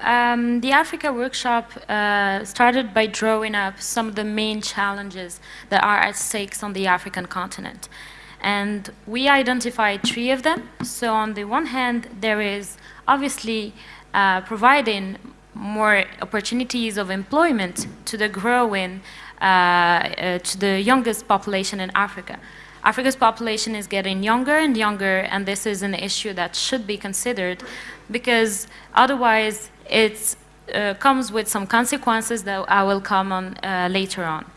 um, the Africa workshop uh, started by drawing up some of the main challenges that are at stake on the African continent. And we identified three of them. So on the one hand, there is obviously uh, providing more opportunities of employment to the growing, uh, uh, to the youngest population in Africa. Africa's population is getting younger and younger, and this is an issue that should be considered because otherwise it uh, comes with some consequences that I will come on uh, later on.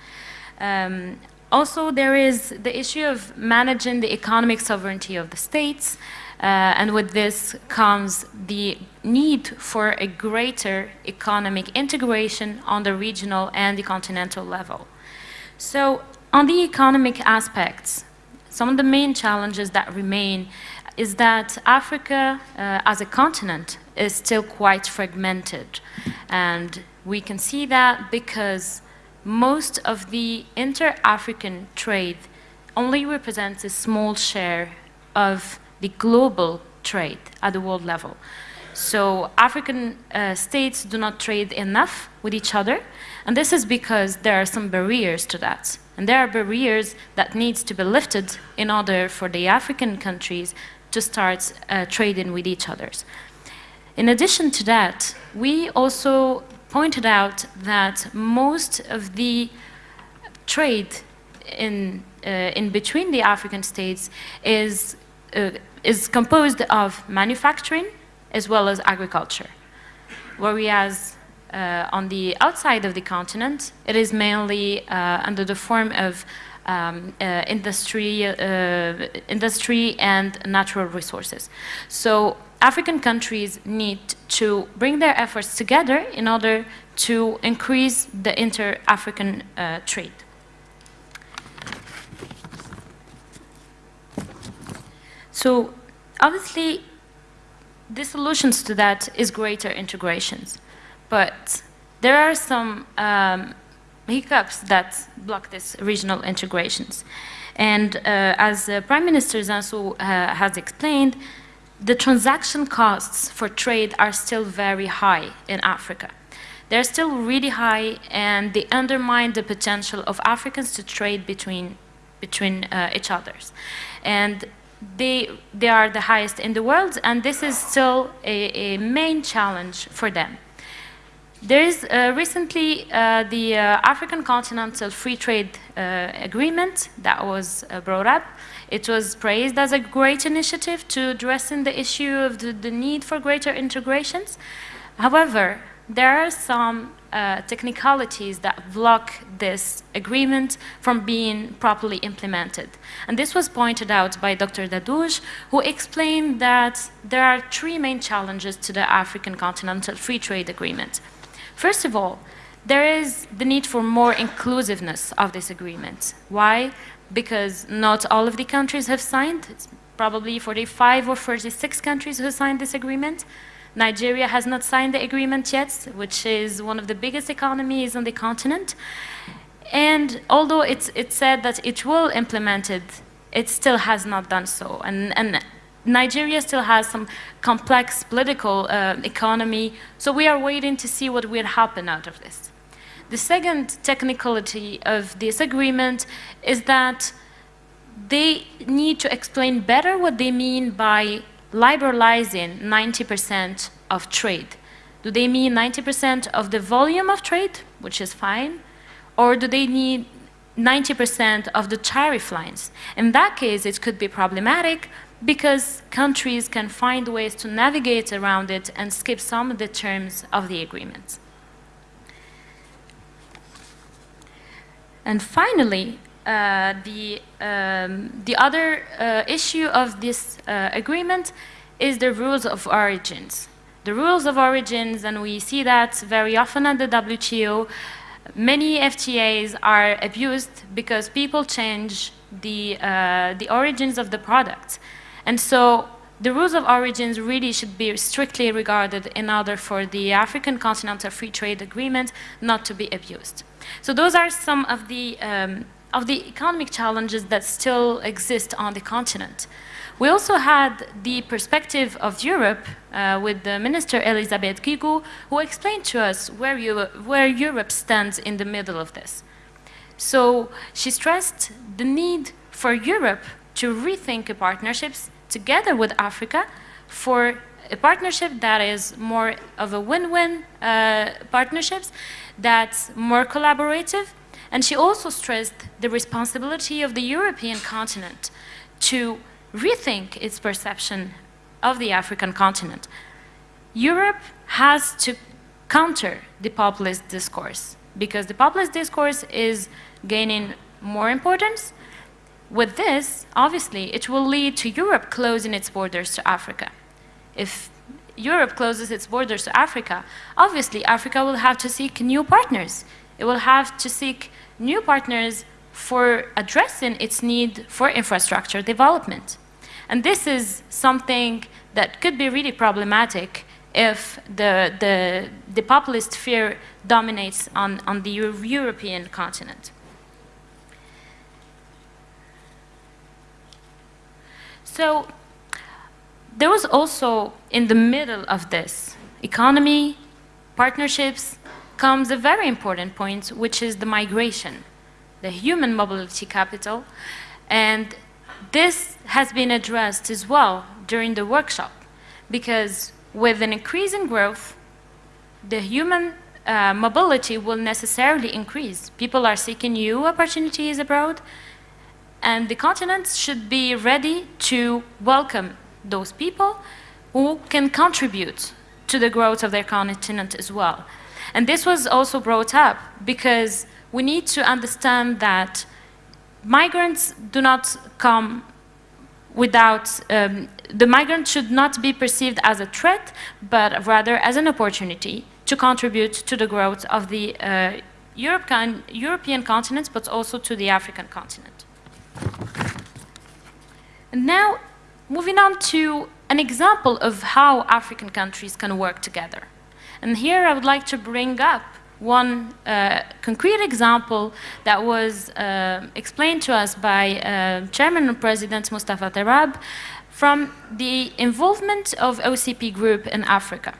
Um, also, there is the issue of managing the economic sovereignty of the states, uh, and with this comes the need for a greater economic integration on the regional and the continental level. So, on the economic aspects, some of the main challenges that remain is that Africa uh, as a continent is still quite fragmented. And we can see that because most of the inter-African trade only represents a small share of the global trade at the world level. So African uh, states do not trade enough with each other, and this is because there are some barriers to that. And there are barriers that needs to be lifted in order for the African countries to start uh, trading with each other. In addition to that, we also pointed out that most of the trade in, uh, in between the African states is, uh, is composed of manufacturing as well as agriculture. Whereas uh, on the outside of the continent, it is mainly uh, under the form of um, uh, industry, uh, industry and natural resources. So African countries need to bring their efforts together in order to increase the inter-African uh, trade. So obviously, the solutions to that is greater integrations. But there are some um, hiccups that block these regional integrations. And uh, as uh, Prime Minister Zinsou uh, has explained, the transaction costs for trade are still very high in Africa. They're still really high and they undermine the potential of Africans to trade between, between uh, each others. And they, they are the highest in the world and this is still a, a main challenge for them. There is uh, recently uh, the uh, African Continental Free Trade uh, Agreement that was uh, brought up. It was praised as a great initiative to addressing the issue of the, the need for greater integrations. However, there are some uh, technicalities that block this agreement from being properly implemented. And this was pointed out by Dr. Dadush, who explained that there are three main challenges to the African Continental Free Trade Agreement. First of all, there is the need for more inclusiveness of this agreement. Why? Because not all of the countries have signed. It's probably 45 or 46 countries who signed this agreement. Nigeria has not signed the agreement yet, which is one of the biggest economies on the continent. And although it's, it's said that it will implement it, it still has not done so. And, and Nigeria still has some complex political uh, economy, so we are waiting to see what will happen out of this. The second technicality of this agreement is that they need to explain better what they mean by liberalizing 90% of trade. Do they mean 90% of the volume of trade, which is fine, or do they need 90% of the tariff lines? In that case, it could be problematic because countries can find ways to navigate around it and skip some of the terms of the agreement. And finally, uh, the, um, the other uh, issue of this uh, agreement is the rules of origins. The rules of origins, and we see that very often at the WTO, many FTAs are abused because people change the, uh, the origins of the product. And so the rules of origins really should be strictly regarded in order for the African Continental Free Trade Agreement not to be abused. So those are some of the um, of the economic challenges that still exist on the continent. We also had the perspective of Europe uh, with the Minister Elisabeth Guigou, who explained to us where, where Europe stands in the middle of this. So she stressed the need for Europe to rethink partnerships together with Africa for a partnership that is more of a win-win uh, partnerships, that's more collaborative. And she also stressed the responsibility of the European continent to rethink its perception of the African continent. Europe has to counter the populist discourse because the populist discourse is gaining more importance. With this, obviously, it will lead to Europe closing its borders to Africa. If Europe closes its borders to Africa, obviously Africa will have to seek new partners. It will have to seek new partners for addressing its need for infrastructure development. And this is something that could be really problematic if the, the, the populist fear dominates on, on the Euro European continent. So there was also, in the middle of this, economy, partnerships, comes a very important point, which is the migration, the human mobility capital. And this has been addressed as well during the workshop, because with an increase in growth, the human uh, mobility will necessarily increase. People are seeking new opportunities abroad, and the continent should be ready to welcome those people who can contribute to the growth of their continent as well. And this was also brought up because we need to understand that migrants do not come without, um, the migrant should not be perceived as a threat, but rather as an opportunity to contribute to the growth of the uh, European continent, but also to the African continent. And now, moving on to an example of how African countries can work together. And here I would like to bring up one uh, concrete example that was uh, explained to us by uh, Chairman and President Mostafa Terrab from the involvement of OCP Group in Africa.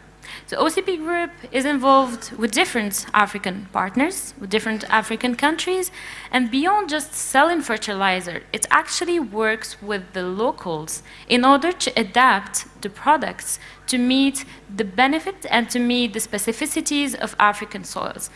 The OCP Group is involved with different African partners, with different African countries, and beyond just selling fertilizer, it actually works with the locals in order to adapt the products to meet the benefit and to meet the specificities of African soils.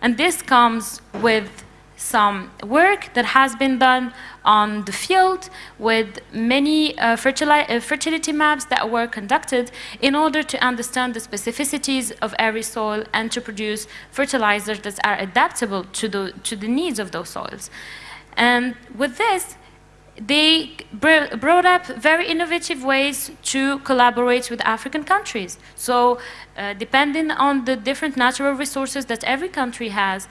And this comes with some work that has been done on the field with many uh, uh, fertility maps that were conducted in order to understand the specificities of every soil and to produce fertilizers that are adaptable to the, to the needs of those soils. And with this, they br brought up very innovative ways to collaborate with African countries. So uh, depending on the different natural resources that every country has,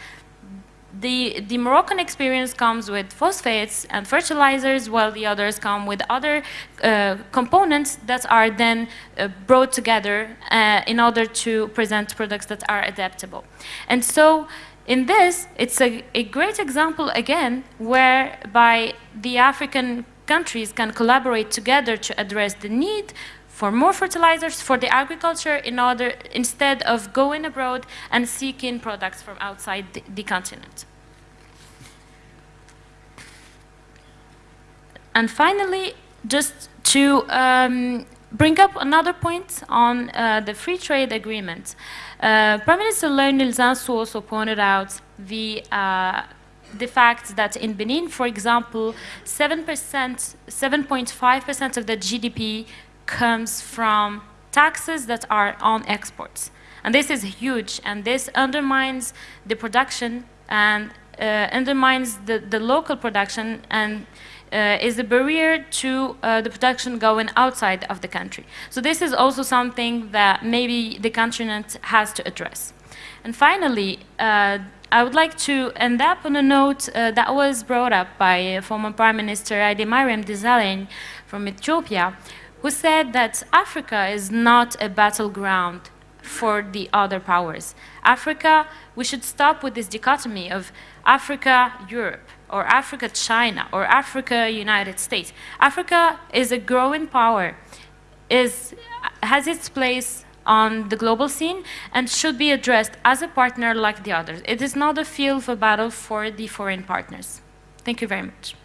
the, the Moroccan experience comes with phosphates and fertilizers, while the others come with other uh, components that are then uh, brought together uh, in order to present products that are adaptable. And so in this, it's a, a great example again, whereby the African countries can collaborate together to address the need for more fertilizers for the agriculture in order instead of going abroad and seeking products from outside the, the continent. And finally, just to um, bring up another point on uh, the free trade agreement. Uh, Prime Minister Lionel Zinsou also pointed out the uh, the fact that in Benin, for example, 7%, 7.5% of the GDP comes from taxes that are on exports. And this is huge, and this undermines the production and uh, undermines the, the local production and uh, is a barrier to uh, the production going outside of the country. So this is also something that maybe the continent has to address. And finally, uh, I would like to end up on a note uh, that was brought up by former Prime Minister Hailemariam Desalegn from Ethiopia, who said that Africa is not a battleground for the other powers. Africa, we should stop with this dichotomy of Africa, Europe, or Africa, China, or Africa, United States. Africa is a growing power, is, has its place on the global scene and should be addressed as a partner like the others. It is not a field of battle for the foreign partners. Thank you very much.